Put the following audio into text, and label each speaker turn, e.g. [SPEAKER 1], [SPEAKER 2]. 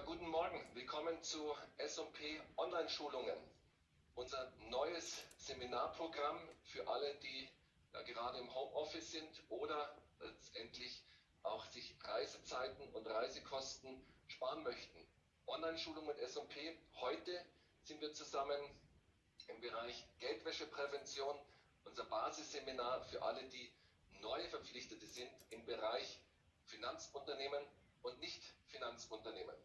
[SPEAKER 1] Ja, guten Morgen. Willkommen zu S&P Online-Schulungen. Unser neues Seminarprogramm für alle, die ja, gerade im Homeoffice sind oder letztendlich auch sich Reisezeiten und Reisekosten sparen möchten. Online-Schulung mit S&P. Heute sind wir zusammen im Bereich Geldwäscheprävention, unser Basisseminar für alle, die neue Verpflichtete sind im Bereich Finanzunternehmen und Nicht-Finanzunternehmen.